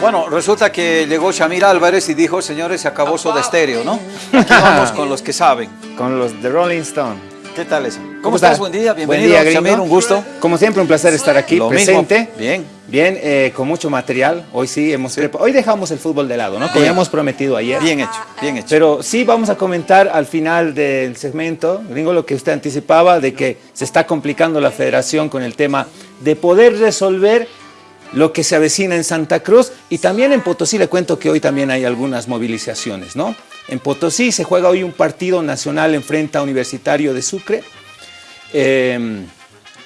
Bueno, resulta que llegó Shamir Álvarez y dijo, señores, se acabó Soda Estéreo, ¿no? Aquí vamos con los que saben. Con los de Rolling Stone. ¿Qué tal eso? ¿Cómo, estás? Buen día, bienvenido, Buen día, Shamir, un gusto. Como siempre, un placer estar aquí, Lo presente. mismo. Bien. Bien, eh, con mucho material. Hoy sí hemos prepa- Hoy dejamos el fútbol de lado, ¿no? Como hemos prometido ayer. Bien hecho, bien hecho. Pero sí vamos a comentar al final del segmento, gringo, lo que usted anticipaba, de que se está complicando la federación con el tema de poder resolver lo que se avecina en Santa Cruz y también en Potosí. Le cuento que hoy también hay algunas movilizaciones, ¿no? En Potosí se juega hoy un partido nacional en frente a Universitario de Sucre. Eh,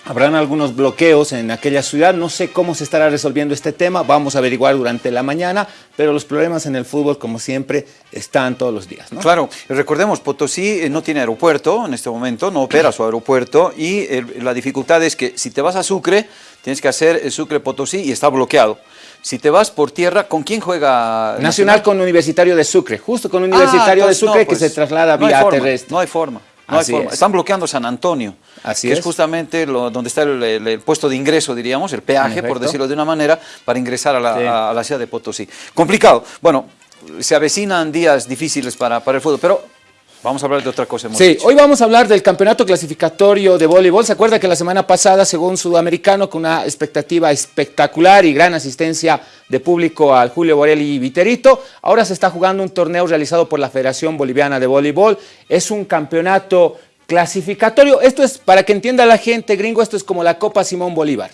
habrán algunos bloqueos en aquella ciudad. No sé cómo se estará resolviendo este tema. Vamos a averiguar durante la mañana. Pero los problemas en el fútbol, como siempre, están todos los días. ¿no? Claro, recordemos, Potosí eh, no tiene aeropuerto en este momento, no opera su aeropuerto y la dificultad es que si te vas a Sucre, tienes que hacer el Sucre-Potosí y está bloqueado. Si te vas por tierra, ¿con quién juega Nacional con Universitario de Sucre. Justo con Universitario Ah, de entonces no, Sucre pues, que se traslada no hay vía forma, terrestre. No hay forma. No hay forma. es. Están bloqueando San Antonio, Así que es, es. justamente lo- donde está el, el- el puesto de ingreso, diríamos, el peaje, por decirlo de una manera, para ingresar a la, Sí. a- a la ciudad de Potosí. Complicado. Bueno, se avecinan días difíciles para, para el fútbol, pero vamos a hablar de otra cosa. hemos Sí, dicho. hoy vamos a hablar del campeonato clasificatorio de voleibol. ¿Se acuerda que la semana pasada, según Sudamericano, con una expectativa espectacular y gran asistencia de público al Julio Borelli y Viterito, ahora se está jugando un torneo realizado por la Federación Boliviana de Voleibol. Es un campeonato clasificatorio. Esto es, para que entienda la gente, gringo, esto es como la Copa Simón Bolívar.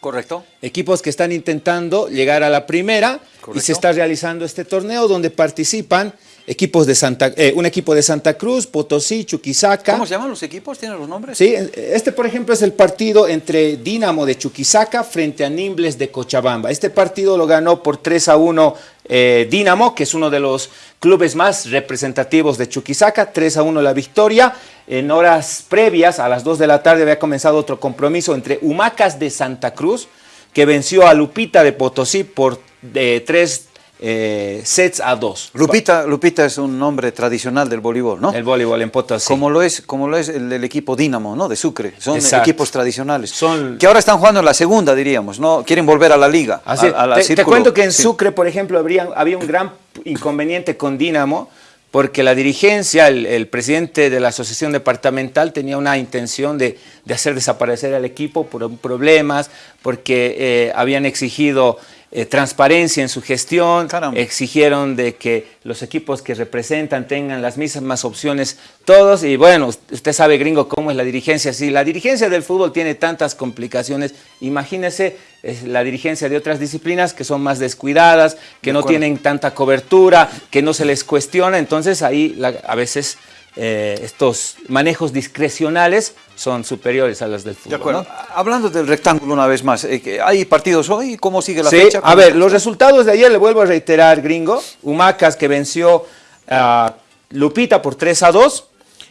¿Correcto? Equipos que están intentando llegar a la primera y Correcto. se está realizando este torneo donde participan equipos de Santa, eh, un equipo de Santa Cruz, Potosí, Chuquisaca. ¿Cómo se llaman los equipos? ¿Tienen los nombres? Sí, este por ejemplo es el partido entre Dinamo de Chuquisaca frente a Nimbles de Cochabamba. Este partido lo ganó por 3 a 1 eh, Dinamo, que es uno de los clubes más representativos de Chuquisaca, 3 a 1 la victoria. En horas previas, a las 2 de la tarde, había comenzado otro compromiso entre Humacas de Santa Cruz, que venció a Lupita de Potosí por eh, 3 sets a 2. Lupita, Lupita es un nombre tradicional del voleibol, ¿no? El voleibol en Potosí. Como lo es, como lo es el equipo Dinamo, ¿no? De Sucre. Son Exacto. equipos tradicionales. Son- Que ahora están jugando en la segunda, diríamos, ¿no? Quieren volver a la liga. Así a- a la te, cuento que en Sí. Sucre, por ejemplo, habría, había un gran inconveniente con Dinamo, porque la dirigencia, el, el presidente de la asociación departamental tenía una intención de, de hacer desaparecer al equipo por problemas, porque eh, habían exigido eh, transparencia en su gestión, Caramba. exigieron de que los equipos que representan tengan las mismas opciones todos. Y bueno, usted sabe gringo cómo es la dirigencia, si la dirigencia del fútbol tiene tantas complicaciones, imagínese es la dirigencia de otras disciplinas que son más descuidadas, que De no tienen tanta cobertura, que no se les cuestiona, entonces ahí la- a veces eh, estos manejos discrecionales son superiores a los del De fútbol. acuerdo. ¿no? Hablando del rectángulo una vez más, eh, ¿hay partidos hoy? ¿Cómo sigue la Sí, fecha? a ¿Cómo ver, los resultados de ayer le vuelvo a reiterar, gringo. Humacas que venció a Lupita por 3 a 2.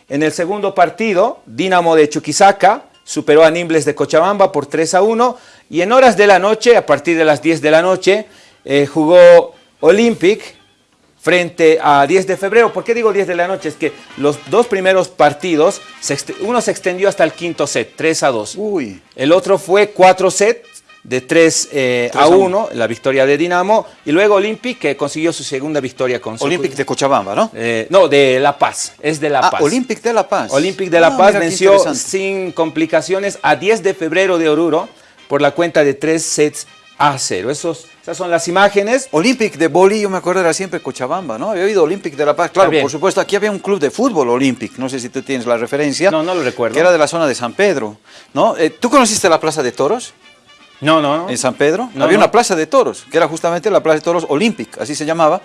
En el segundo partido, Dinamo de Chuquisaca superó a Nimbles de Cochabamba por 3 a 1. Y en horas de la noche, a partir de las 10 de la noche, eh, jugó Olympic frente a 10 de febrero. ¿Por qué digo 10 de la noche? Es que los dos primeros partidos, uno se extendió hasta el quinto set, 3 a 2. Uy, El otro fue cuatro sets de 3 Tres a a 1, la victoria de Dinamo. Y luego Olympic, que consiguió su segunda victoria con Olympic de Cochabamba, ¿no? Eh, no, de La Paz. Es de La ah, Paz. Olympic de La Paz. Olympic de La Ah, Paz venció sin complicaciones a 10 de febrero de Oruro por la cuenta de 3 sets a 0. Esos, esas son las imágenes. Olympic de Boli, yo me acuerdo era siempre Cochabamba, ¿no? Había oído Olympic de La Paz. Claro, por supuesto, aquí había un club de fútbol Olympic, no sé si tú tienes la referencia. No, no lo recuerdo. Que era de la zona de San Pedro, ¿no? Eh, ¿Tú conociste la Plaza de Toros No, no, no. en San Pedro? No, había no. una Plaza de Toros, que era justamente la Plaza de Toros Olympic, así se llamaba.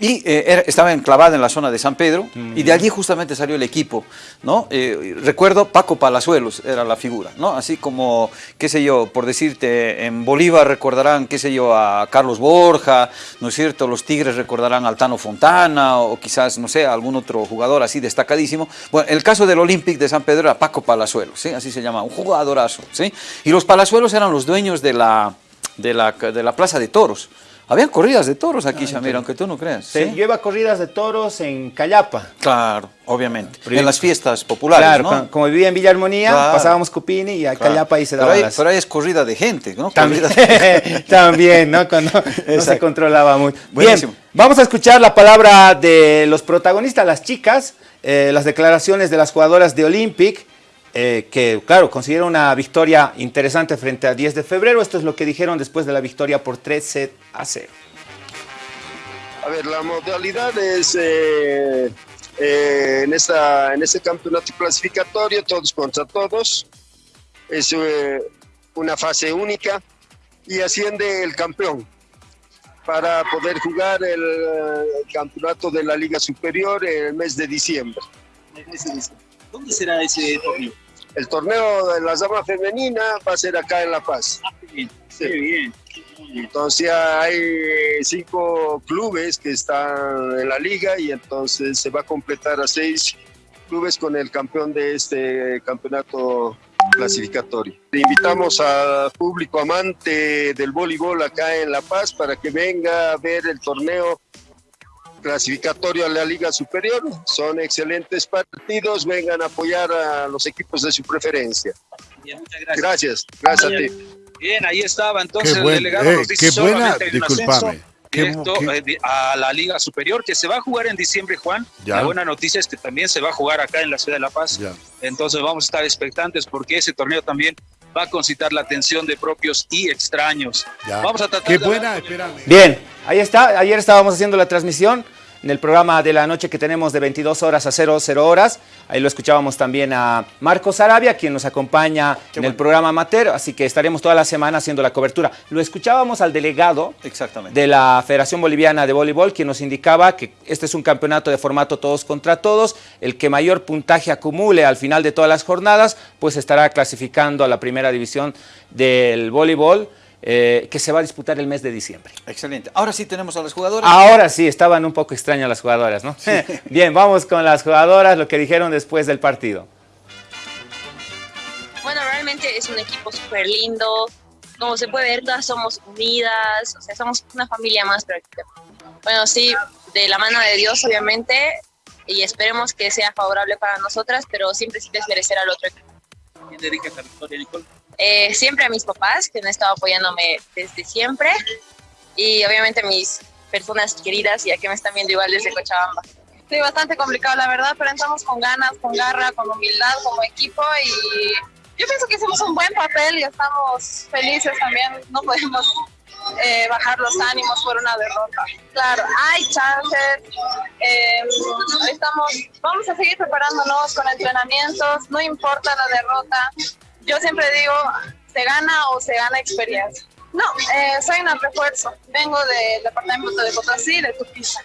Y eh, era- estaba enclavada en la zona de San Pedro, y de allí justamente salió el equipo, ¿no? Eh, recuerdo Paco Palazuelos era la figura, ¿no? Así como, qué sé yo, por decirte, en Bolívar recordarán, qué sé yo, a Carlos Borja, ¿no es cierto? Los Tigres recordarán a Altano Fontana, o quizás, no sé, a algún otro jugador así destacadísimo. Bueno, el caso del Olympic de San Pedro era Paco Palazuelos, ¿sí? Así se llama, un jugadorazo, ¿sí? Y los Palazuelos eran los dueños de la, de la, de la Plaza de Toros. Habían corridas de toros aquí, Shamir, aunque tú no creas. Sí, Yo iba a corridas de toros en Callapa. Claro, obviamente. en las fiestas populares, claro, como vivía en Villa Armonía, pasábamos Cupini y a Callapa ahí se daba pero pero ahí es corrida de gente, ¿no? También, También ¿no? Cuando no se controlaba mucho. Bien, vamos a escuchar la palabra de los protagonistas, las chicas, eh, las declaraciones de las jugadoras de Olympic, eh, que, claro, consiguieron una victoria interesante frente a 10 de febrero. Esto es lo que dijeron después de la victoria por 3 set a 0. A ver, la modalidad es eh, eh, en, esta, en este campeonato clasificatorio, todos contra todos. Es una fase única y asciende el campeón para poder jugar el, el campeonato de la Liga Superior en el mes de diciembre. ¿Dónde será ese torneo? El torneo de la dama femenina va a ser acá en La Paz. Ah, bien. Sí. bien. Entonces hay cinco clubes que están en la liga y entonces se va a completar a seis clubes con el campeón de este campeonato clasificatorio. Invitamos al público amante del voleibol acá en La Paz para que venga a ver el torneo clasificatorio a la Liga Superior. Son excelentes partidos, vengan a apoyar a los equipos de su preferencia. Bien, muchas gracias. Gracias, gracias a ti. Bien, ahí estaba entonces el delegado eh, qué buena, disculpame. Directo qué, eh, a la Liga Superior, que se va a jugar en diciembre, Juan. Ya. La buena noticia es que también se va a jugar acá en la ciudad de La Paz. Ya. Entonces vamos a estar expectantes porque ese torneo también va a concitar la atención de propios y extraños. Ya. Vamos a tratar Qué de buena, espérame. Bien, ahí está. Ayer estábamos haciendo la transmisión en el programa de la noche que tenemos de 22 horas a 00 horas. Ahí lo escuchábamos también a Marcos Arabia, quien nos acompaña Qué en bueno. el programa Amateur, así que estaremos toda la semana haciendo la cobertura. Lo escuchábamos al delegado Exactamente. de la Federación Boliviana de Voleibol, quien nos indicaba que este es un campeonato de formato todos contra todos. El que mayor puntaje acumule al final de todas las jornadas, pues estará clasificando a la primera división del voleibol. Eh, que se va a disputar el mes de diciembre. Excelente. Ahora sí tenemos a las jugadoras. Ahora sí, estaban un poco extrañas las jugadoras, ¿no? Sí. Bien, vamos con las jugadoras, lo que dijeron después del partido. Bueno, realmente es un equipo súper lindo. Como se puede ver, todas somos unidas, o sea, somos una familia más prácticamente. Bueno, sí, de la mano de Dios, obviamente, y esperemos que sea favorable para nosotras, pero siempre sin desmerecer al otro equipo. ¿Quién dedica esta victoria, Nicole? Eh, siempre a mis papás, que han estado apoyándome desde siempre, y obviamente mis personas queridas, ya que me están viendo igual desde Cochabamba. Sí, bastante complicado, la verdad, pero entramos con ganas, con garra, con humildad como equipo y yo pienso que hicimos un buen papel y estamos felices también, no podemos eh, bajar los ánimos por una derrota. Claro, hay chances, eh, estamos, vamos a seguir preparándonos con entrenamientos, no importa la derrota, yo siempre digo, se gana o se gana experiencia. No, eh, soy un refuerzo. Vengo del departamento de Potosí, de Tupiza.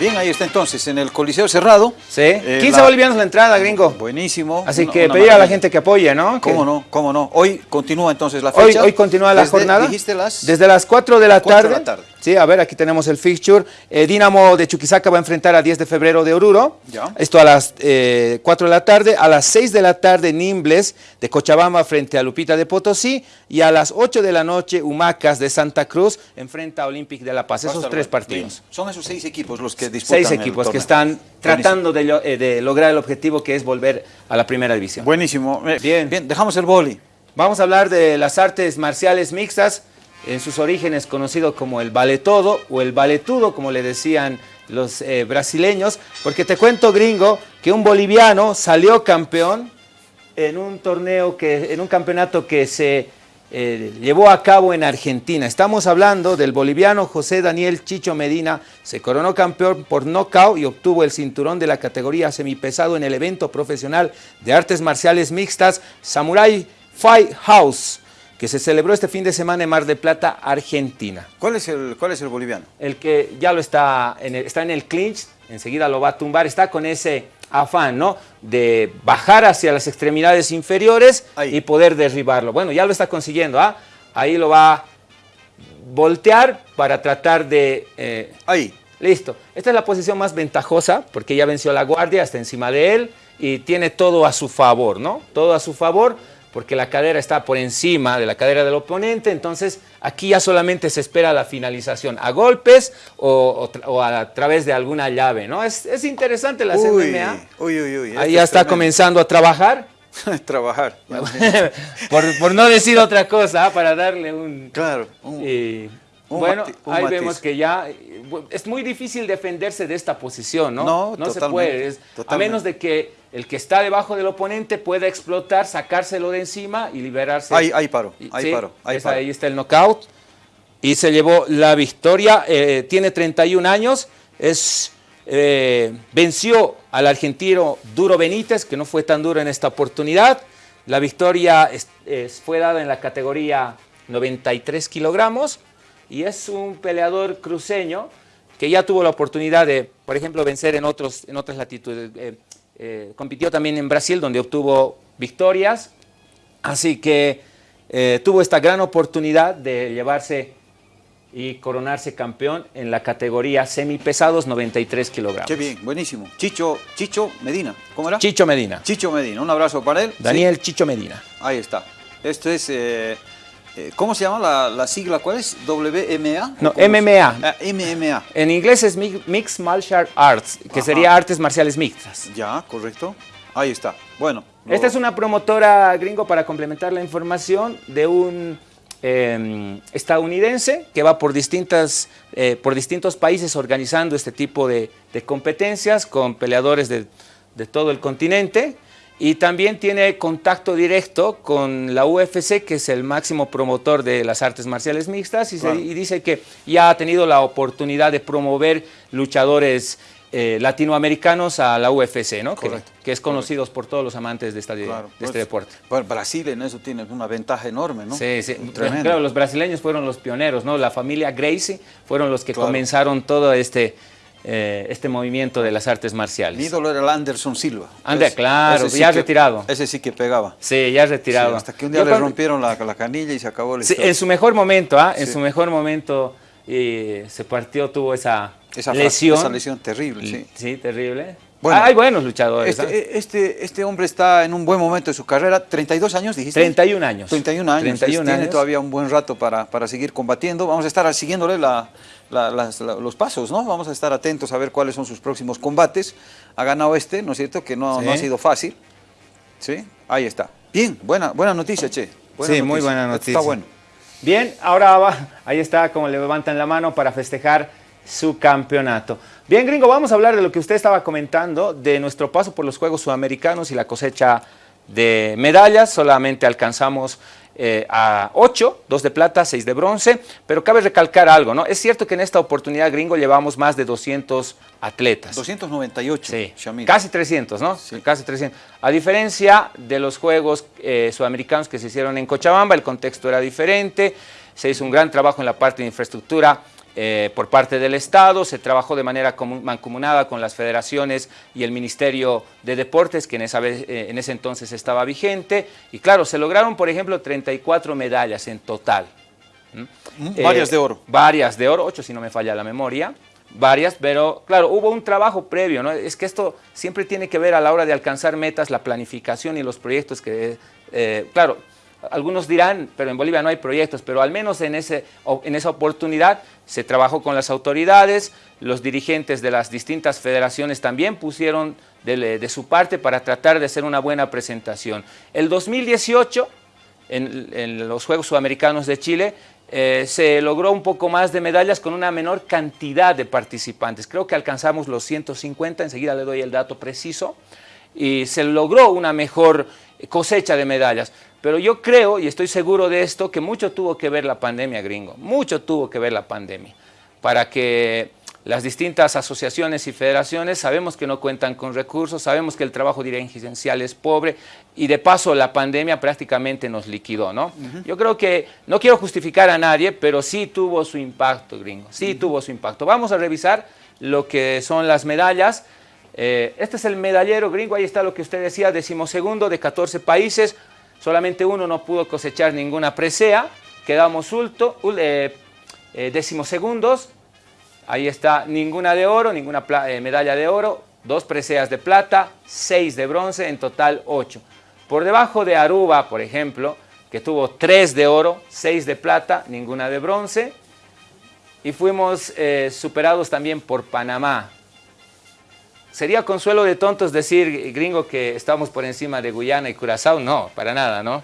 Bien, ahí está entonces, en el Coliseo Cerrado. Sí, eh, 15 la... bolivianos la entrada, gringo. Buenísimo. Así una, que una pedir maravilla. a la gente que apoye, ¿no? ¿Cómo no? ¿Cómo no? Hoy continúa entonces la fecha. Hoy, hoy continúa la Desde, jornada. Dijiste las... Desde las 4 de la 4 tarde. de la tarde. Sí, a ver, aquí tenemos el fixture. Eh, Dinamo de Chuquisaca va a enfrentar a 10 de febrero de Oruro. Ya. Esto a las eh, 4 de la tarde. A las 6 de la tarde, Nimbles de Cochabamba frente a Lupita de Potosí. Y a las 8 de la noche, Humacas de Santa Cruz enfrenta a Olympic de La Paz. Esos tres partidos. Son esos seis equipos los que disputan Seis equipos que están tratando de, eh, de, lograr el objetivo que es volver a la primera división. Buenísimo. Bien. Bien, dejamos el boli. Vamos a hablar de las artes marciales mixtas en sus orígenes conocido como el vale todo o el valetudo, como le decían los eh, brasileños, porque te cuento, gringo, que un boliviano salió campeón en un torneo, que, en un campeonato que se eh, llevó a cabo en Argentina. Estamos hablando del boliviano José Daniel Chicho Medina, se coronó campeón por nocaut y obtuvo el cinturón de la categoría semipesado en el evento profesional de artes marciales mixtas Samurai Fight House que se celebró este fin de semana en Mar de Plata, Argentina. ¿Cuál es el, cuál es el boliviano? El que ya lo está en el, está en el clinch, enseguida lo va a tumbar, está con ese afán, ¿no? De bajar hacia las extremidades inferiores Ahí. y poder derribarlo. Bueno, ya lo está consiguiendo, ¿ah? Ahí lo va a voltear para tratar de... Eh, Ahí. Listo. Esta es la posición más ventajosa porque ya venció la guardia, está encima de él y tiene todo a su favor, ¿no? Todo a su favor porque la cadera está por encima de la cadera del oponente, entonces aquí ya solamente se espera la finalización a golpes o, a través de alguna llave, ¿no? Es, interesante la MMA. Uy, uy, uy. Ahí ya está comenzando a trabajar. trabajar. por, no decir otra cosa, ¿ah? para darle un... Claro. Bueno, ahí vemos que ya es muy difícil defenderse de esta posición, ¿no? No, no se puede, a menos de que el que está debajo del oponente pueda explotar, sacárselo de encima y liberarse. Ahí, ahí paro, ahí paro, ahí, ahí está el knockout y se llevó la victoria. Eh, tiene 31 años, es, eh, venció al argentino Duro Benítez, que no fue tan duro en esta oportunidad. La victoria fue dada en la categoría 93 kilogramos y es un peleador cruceño que ya tuvo la oportunidad de, por ejemplo, vencer en, otros, en otras latitudes. Eh, eh, compitió también en Brasil, donde obtuvo victorias. Así que eh, tuvo esta gran oportunidad de llevarse y coronarse campeón en la categoría semipesados 93 kilogramos. Qué bien, buenísimo. Chicho, Chicho Medina, ¿cómo era? Chicho Medina. Chicho Medina, un abrazo para él. Daniel Chicho Medina. Ahí está. Esto es ¿Cómo se llama la, sigla? ¿Cuál es? ¿WMA? No, MMA. Ah, MMA. En inglés es Mixed Martial Arts, que sería artes marciales mixtas. Ya, correcto. Ahí está. Bueno. Esta es una promotora gringo para complementar la información de un em, estadounidense que va por, distintas, eh, por distintos países organizando este tipo de, competencias con peleadores de, de todo el continente y también tiene contacto directo con la UFC, que es el máximo promotor de las artes marciales mixtas, y, dice que ya ha tenido la oportunidad de promover luchadores eh, latinoamericanos a la UFC, ¿no? Que, es conocido por todos los amantes de, esta, de este pues, deporte. Bueno, Brasil en eso tiene una ventaja enorme, ¿no? Sí, sí. Claro, los brasileños fueron los pioneros, ¿no? La familia Gracie fueron los que comenzaron todo este eh, este movimiento de las artes marciales. Mi ídolo era el Anderson Silva. Ander, claro, ya retirado. Ese sí que pegaba. Sí, ya retirado. hasta que un día le rompieron la, canilla y se acabó el sí, En su mejor momento, ¿ah? En su mejor momento se partió, tuvo esa, lesión. Esa lesión terrible, sí. Sí, terrible. Bueno, hay buenos luchadores. Este, ¿ah? este, este, hombre está en un buen momento de su carrera. 32 años, dijiste. 31 años. 31 años. 31 Tiene todavía un buen rato para, para seguir combatiendo. Vamos a estar siguiéndole la, los pasos, ¿no? Vamos a estar atentos a ver cuáles son sus próximos combates. Ha ganado este, ¿no es cierto? Que no, no ha sido fácil. ¿Sí? Ahí está. Bien, buena, buena noticia, Che. sí, muy buena noticia. Está bueno. Bien, ahora va, ahí está, como le levantan la mano para festejar su campeonato. Bien, gringo, vamos a hablar de lo que usted estaba comentando, de nuestro paso por los Juegos Sudamericanos y la cosecha de medallas. Solamente alcanzamos eh, a 8, 2 de plata, 6 de bronce, pero cabe recalcar algo, ¿no? Es cierto que en esta oportunidad gringo llevamos más de 200 atletas. 298, sí, casi 300, ¿no? Sí. Casi 300. A diferencia de los Juegos eh, Sudamericanos que se hicieron en Cochabamba, el contexto era diferente, se hizo un gran trabajo en la parte de infraestructura eh, por parte del Estado, se trabajó de manera mancomunada con las federaciones y el Ministerio de Deportes, que en, esa vez, eh, en ese entonces estaba vigente, y claro, se lograron, por ejemplo, 34 medallas en total. Mm, varias de oro. Eh, varias de oro, ocho si no me falla la memoria, varias, pero claro, hubo un trabajo previo, ¿no? Es que esto siempre tiene que ver a la hora de alcanzar metas, la planificación y los proyectos que, claro, algunos dirán, pero en Bolivia no hay proyectos, pero al menos en, ese, en esa oportunidad se trabajó con las autoridades, los dirigentes de las distintas federaciones también pusieron de, su parte para tratar de hacer una buena presentación. El 2018, en, los Juegos Sudamericanos de Chile, eh, se logró un poco más de medallas con una menor cantidad de participantes. Creo que alcanzamos los 150, enseguida le doy el dato preciso, y se logró una mejor cosecha de medallas. Pero yo creo, y estoy seguro de esto, que mucho tuvo que ver la pandemia, gringo. Mucho tuvo que ver la pandemia. Para que las distintas asociaciones y federaciones sabemos que no cuentan con recursos, sabemos que el trabajo dirigencial es pobre y de paso la pandemia prácticamente nos liquidó, ¿no? Yo creo que, no quiero justificar a nadie, pero sí tuvo su impacto, gringo, sí tuvo su impacto. Vamos a revisar lo que son las medallas. Eh, este es el medallero, gringo, ahí está lo que usted decía, decimosegundo de 14 países, solamente uno no pudo cosechar ninguna presea, quedamos ulto, eh, eh, décimos segundos, ahí está ninguna de oro, ninguna eh, medalla de oro, dos preseas de plata, seis de bronce, en total ocho. Por debajo de Aruba, por ejemplo, que tuvo tres de oro, seis de plata, ninguna de bronce. Y fuimos eh, superados también por Panamá. ¿Sería consuelo de tontos decir, gringo, que estamos por encima de Guyana y Curazao? No, para nada, ¿no?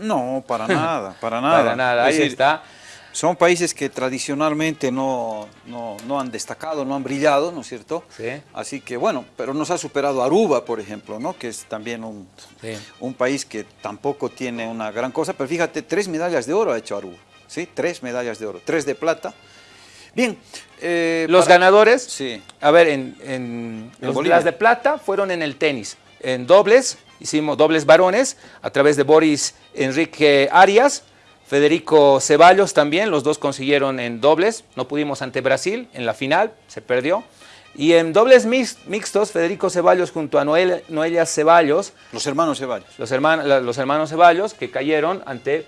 No, para nada, para nada. para nada, ahí está. Son países que tradicionalmente no, no, han destacado, no han brillado, ¿no es cierto? Sí. Así que bueno, pero nos ha superado Aruba, por ejemplo, ¿no? Que es también un, un país que tampoco tiene una gran cosa, pero fíjate, tres medallas de oro ha hecho Aruba, ¿sí? Tres medallas de oro, tres de plata. Bien. Eh, los ganadores, sí. a ver, en, en, las de plata fueron en el tenis, en dobles, hicimos dobles varones a través de Boris Enrique Arias, Federico Ceballos también, los dos consiguieron en dobles, no pudimos ante Brasil en la final, se perdió. Y en dobles mixtos, Federico Ceballos junto a Noelia Ceballos. Los hermanos Ceballos. Los, hermanos, los hermanos Ceballos que cayeron ante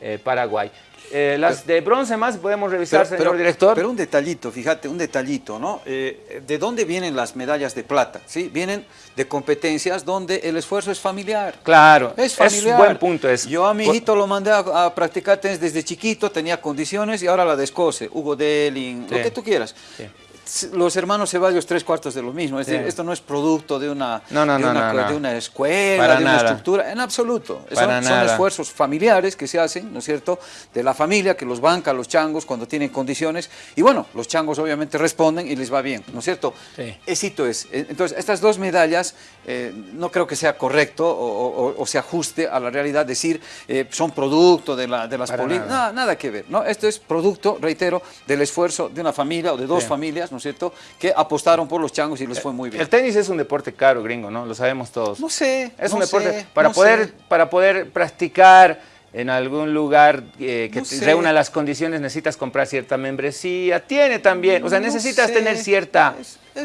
eh, Paraguay. Eh, las de bronce más podemos revisar, señor director. Pero un detallito, fíjate, un detallito, ¿no? Eh, ¿De dónde vienen las medallas de plata? ¿Sí? Vienen de competencias donde el esfuerzo es familiar. Claro, es familiar. Es buen punto eso. Yo a mi hijito lo mandé a, practicar tenis desde chiquito, tenía condiciones y ahora la descose. Hugo Delling, lo que tú quieras. Sí los hermanos Ceballos tres cuartos de lo mismo. Es decir, esto no es producto de una, de, una escuela, de una estructura, en absoluto. Son, son, esfuerzos familiares que se hacen, ¿no es cierto?, de la familia que los banca los changos cuando tienen condiciones. Y bueno, los changos obviamente responden y les va bien, ¿no es cierto? Éxito es. Entonces, estas dos medallas eh, no creo que sea correcto o, se ajuste a la realidad decir eh, son producto de, la, de las políticas. Nada. nada. que ver, ¿no? Esto es producto, reitero, del esfuerzo de una familia o de dos familias, ¿no es cierto?, que apostaron por los changos y les fue muy bien. El tenis es un deporte caro, gringo, ¿no? Lo sabemos todos. No sé. Es un deporte para, poder, para poder practicar en algún lugar eh, que reúna las condiciones, necesitas comprar cierta membresía, tiene también, o sea, necesitas tener cierta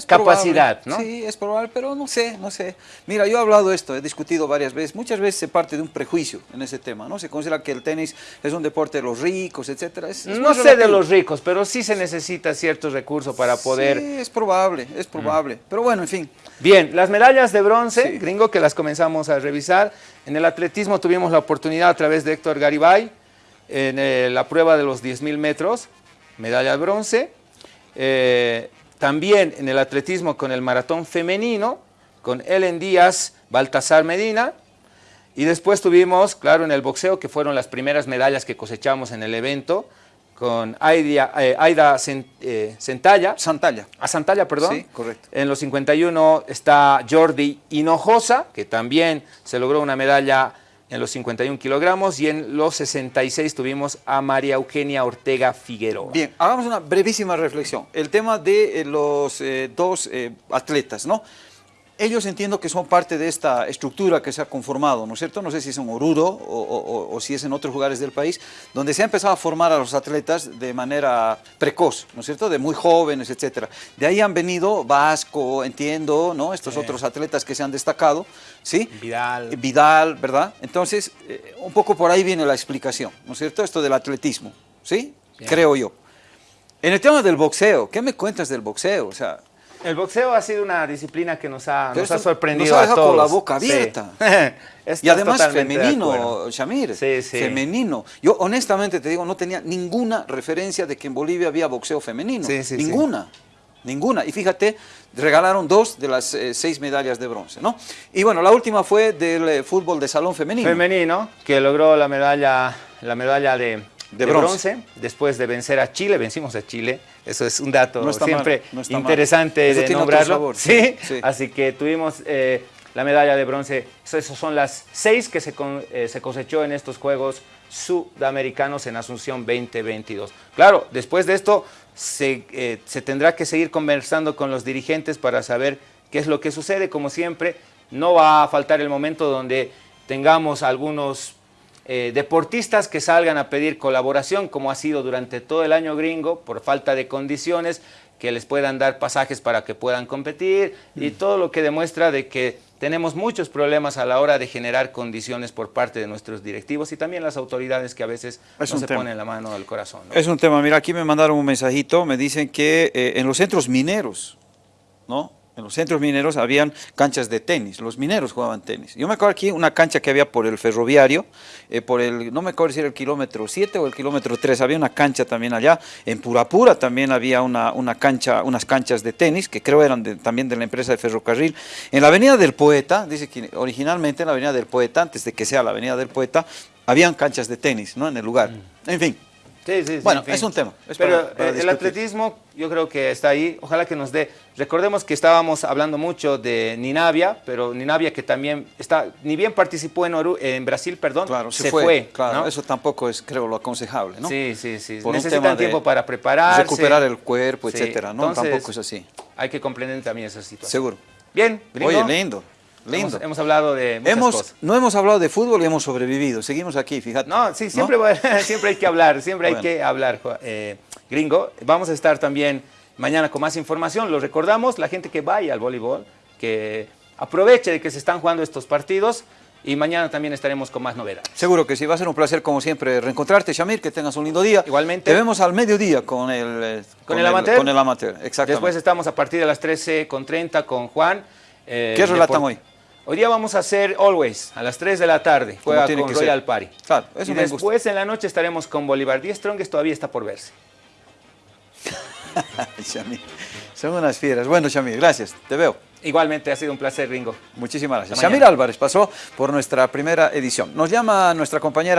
capacidad, ¿no? Sí, es probable, pero no sé, no sé. Mira, yo he hablado de esto, he discutido varias veces, muchas veces se parte de un prejuicio en ese tema, ¿no? Se considera que el tenis es un deporte de los ricos, etcétera. no sé de los ricos, pero sí se necesita ciertos recursos para poder... Sí, es probable, es probable, pero bueno, en fin. Bien, las medallas de bronce, gringo, que las comenzamos a revisar, en el atletismo tuvimos la oportunidad a través de Héctor Garibay, en eh, la prueba de los 10.000 metros, medalla de bronce. Eh, también en el atletismo con el maratón femenino, con Ellen Díaz, Baltasar Medina. Y después tuvimos, claro, en el boxeo, que fueron las primeras medallas que cosechamos en el evento, con Aida, eh, Aida Santalla. Santalla. A Santalla, perdón. Sí, correcto. En los 51 está Jordi Hinojosa, que también se logró una medalla en los 51 kilogramos y en los 66 tuvimos a María Eugenia Ortega Figueroa. Bien, hagamos una brevísima reflexión. El tema de eh, los eh, dos atletas, ¿no? Ellos entiendo que son parte de esta estructura que se ha conformado, ¿no es cierto? No sé si es en Oruro o, si es en otros lugares del país, donde se ha empezado a formar a los atletas de manera precoz, ¿no es cierto? De muy jóvenes, etcétera. De ahí han venido Vasco, entiendo, ¿no? Estos otros atletas que se han destacado, ¿sí? Vidal. Vidal, ¿verdad? Entonces, eh, un poco por ahí viene la explicación, ¿no es cierto? Esto del atletismo, ¿sí? Creo yo. En el tema del boxeo, ¿qué me cuentas del boxeo? O sea, el boxeo ha sido una disciplina que nos ha, nos ha sorprendido nos ha dejado con la boca abierta. y además femenino, Shamir. Sí, sí. Femenino. Yo honestamente te digo, no tenía ninguna referencia de que en Bolivia había boxeo femenino. ninguna. Ninguna. Y fíjate, regalaron dos de las eh, seis medallas de bronce, ¿no? Y bueno, la última fue del eh, fútbol de salón femenino. Femenino, que logró la medalla, la medalla de de, bronce. después de vencer a Chile, vencimos a Chile, eso es un dato siempre interesante de nombrarlo. ¿Sí? Así que tuvimos eh, la medalla de bronce, esas son las seis que se, eh, se cosechó en estos Juegos Sudamericanos en Asunción 2022. Claro, después de esto se, eh, se tendrá que seguir conversando con los dirigentes para saber qué es lo que sucede, como siempre, no va a faltar el momento donde tengamos algunos eh, deportistas que salgan a pedir colaboración, como ha sido durante todo el año gringo, por falta de condiciones, que les puedan dar pasajes para que puedan competir y mm. todo lo que demuestra de que tenemos muchos problemas a la hora de generar condiciones por parte de nuestros directivos y también las autoridades que a veces no se ponen la mano al corazón. Es un tema, mira, aquí me mandaron un mensajito, me dicen que eh, en los centros mineros, ¿no? En los centros mineros habían canchas de tenis, los mineros jugaban tenis. Yo me acuerdo aquí una cancha que había por el ferroviario, eh, por el, no me acuerdo si era el kilómetro 7 o el kilómetro 3, había una cancha también allá. En Purapura también había una, una cancha, unas canchas de tenis, que creo eran también de la empresa de ferrocarril. En la avenida del Poeta, dice que originalmente en la avenida del Poeta, antes de que sea la avenida del Poeta, habían canchas de tenis, ¿no? En el lugar. Mm. En fin, Sí, sí, bueno, es un tema. Pero eh, el atletismo yo creo que está ahí. Ojalá que nos dé. Recordemos que estábamos hablando mucho de Ninavia, pero Ninavia que también está, ni bien participó en, en Brasil, perdón, claro, se, fue. claro, eso tampoco es, creo, lo aconsejable, ¿no? Sí, sí, sí. Necesitan tiempo para prepararse. Recuperar el cuerpo, etcétera, ¿no? tampoco es así. Hay que comprender también esa situación. Seguro. Bien, Oye, lindo. Lindo. Hemos, hablado de muchas hemos, cosas. No hemos hablado de fútbol y hemos sobrevivido. Seguimos aquí, fíjate. No, sí, siempre, siempre hay que hablar, siempre hay que hablar, eh, gringo. Vamos a estar también mañana con más información. Lo recordamos, la gente que vaya al voleibol, que aproveche de que se están jugando estos partidos. Y mañana también estaremos con más novedades. Seguro que sí, va a ser un placer como siempre reencontrarte, Shamir, que tengas un lindo día. Igualmente. Te vemos al mediodía con el, eh, con, el, amateur. Con el amateur, exactamente. Después estamos a partir de las 13.30 con Juan. Eh, ¿Qué relatan hoy? Hoy día vamos a hacer Always, a las 3 de la tarde. Juega con Royal Party. Claro, eso y después en la noche estaremos con Bolívar. 10 Strongest todavía está por verse. son unas fieras. Bueno, Shamir, gracias. Te veo. Igualmente, ha sido un placer, Ringo. Muchísimas gracias. Shamir Álvarez pasó por nuestra primera edición. Nos llama nuestra compañera